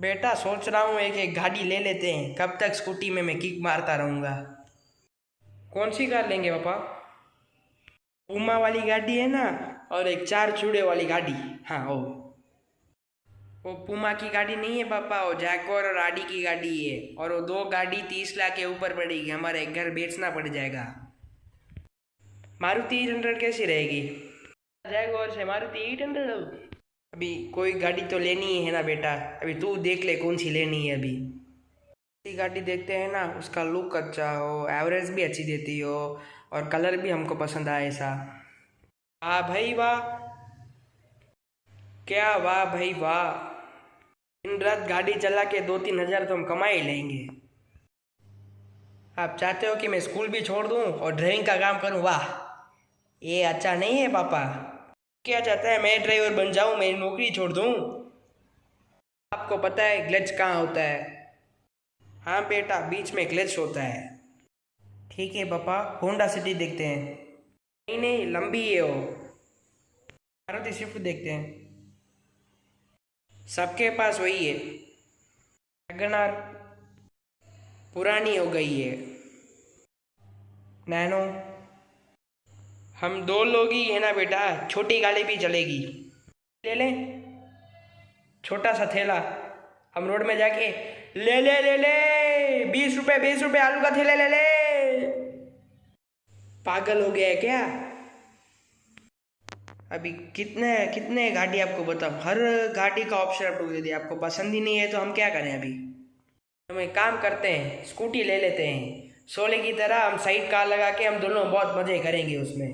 बेटा सोच रहा हूँ एक एक गाड़ी ले लेते हैं। कब तक स्कूटी में मैं किक मारता रहूँगा। कौन सी कार लेंगे पापा? उमा वाली गाड़ी है ना, और एक चार चूड़े वाली गाड़ी। हाँ वो वो पुमा की गाड़ी नहीं है पापा, वो जैकोर और आडी की गाड़ी है। और वो दो गाड़ी तीस लाख के ऊपर पड़ेगी, हमारे घर बेचना पड़ जाएगा। मारुति एट हंड्रेड कैसी रहेगी? जैकोर से मारुति एट हंड्रेड। अभी कोई गाड़ी तो लेनी ही है ना बेटा। अभी तू देख ले कौन सी लेनी है अभी। ऐसी गाड़ी देखते हैं ना, उसका लुक अच्छा हो एवरेज भी अच्छी देती हो, और कलर भी हमको पसंद आए ऐसा। वाह भाई वाह। क्या वाह भाई वाह। दिन रात गाड़ी चला के दो तीन हज़ार तो हम कमा ही लेंगे। आप चाहते हो कि मैं स्कूल भी छोड़ दूँ और ड्राइविंग का काम करूँ? वाह। ये अच्छा नहीं है, पापा। क्या चाहता है मैं ड्राइवर बन जाऊँ, मैं नौकरी छोड़ दूँ? आपको पता है ग्लच कहाँ होता है? हाँ बेटा, बीच में ग्लच होता है। ठीक है पापा, होंडा सिटी देखते हैं। नहीं नहीं, लंबी है वो। मारुति स्विफ्ट देखते हैं। सबके पास वही है। वैगनार पुरानी हो गई है। नैनो। हम दो लोग ही है ना बेटा, छोटी गाड़ी भी चलेगी। ले लें, छोटा सा थैला, हम रोड में जाके, ले ले ले ले, बीस रुपए बीस रुपए आलू का थैला ले ले। पागल हो गया है क्या? अभी कितने कितने गाड़ी आपको बताऊँ? हर गाड़ी का ऑप्शन आपको दे दिया, आपको पसंद ही नहीं है तो हम क्या करें अभी? हम एक काम करते हैं स्कूटी ले लेते हैं। सोले की तरह हम साइड कार लगा के हम दोनों बहुत मज़े करेंगे उसमें।